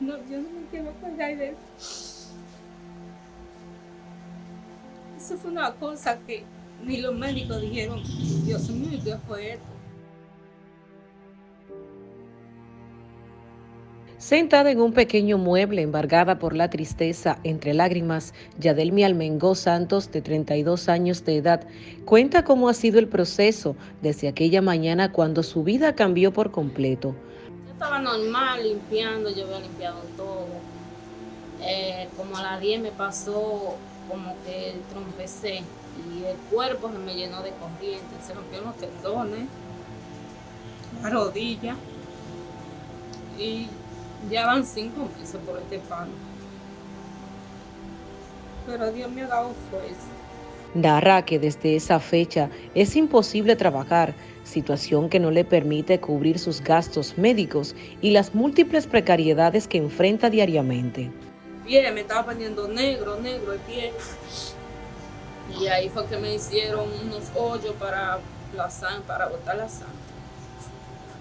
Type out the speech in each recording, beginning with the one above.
No, yo no me quiero acordar de eso. Eso fue una cosa que ni los médicos dijeron, Dios mío, ¿qué fue esto? Sentada en un pequeño mueble embargada por la tristeza, entre lágrimas, Yadelmi Almengó Santos, de 32 años de edad, cuenta cómo ha sido el proceso desde aquella mañana cuando su vida cambió por completo. Estaba normal limpiando, yo había limpiado todo. Eh, como a las 10 me pasó como que trompecé y el cuerpo se me llenó de corriente, se rompieron los tendones, la rodilla y ya van cinco meses por este palo. Pero Dios me ha dado fuerza. Narra que desde esa fecha es imposible trabajar, situación que no le permite cubrir sus gastos médicos y las múltiples precariedades que enfrenta diariamente. Pie, me estaba poniendo negro, negro el pie. Y ahí fue que me hicieron unos hoyos para la sangre, para botar la sangre.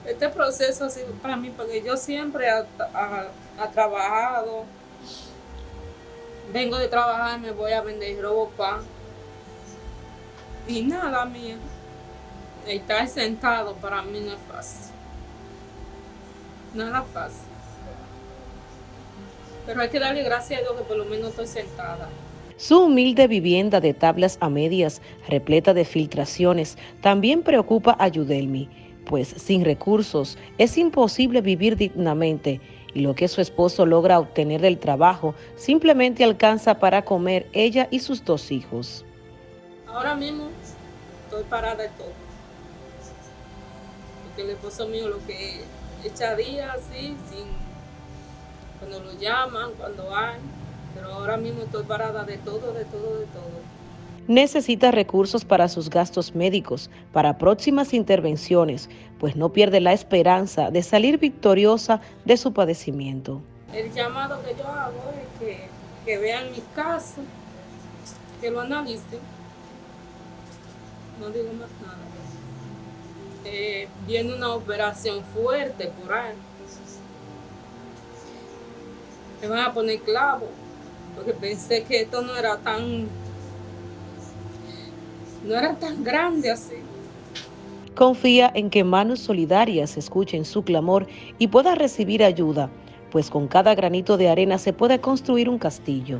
Este proceso ha sido para mí porque yo siempre he trabajado. Vengo de trabajar, me voy a vender ropa. Y nada, mía. Estar sentado para mí no es fácil. Nada fácil. Pero hay que darle gracias a Dios que por lo menos estoy sentada. Su humilde vivienda de tablas a medias, repleta de filtraciones, también preocupa a Yudelmi pues sin recursos es imposible vivir dignamente y lo que su esposo logra obtener del trabajo simplemente alcanza para comer ella y sus dos hijos. Ahora mismo estoy parada de todo. Porque el esposo mío lo que echa días así, sin, cuando lo llaman, cuando hay, pero ahora mismo estoy parada de todo, de todo, de todo necesita recursos para sus gastos médicos, para próximas intervenciones, pues no pierde la esperanza de salir victoriosa de su padecimiento. El llamado que yo hago es que, vean mis casos, que lo analicen. No digo más nada. Eh, viene una operación fuerte por ahí. Me van a poner clavo, porque pensé que esto no era tan no era tan grande así. Confía en que manos solidarias escuchen su clamor y pueda recibir ayuda, pues con cada granito de arena se puede construir un castillo.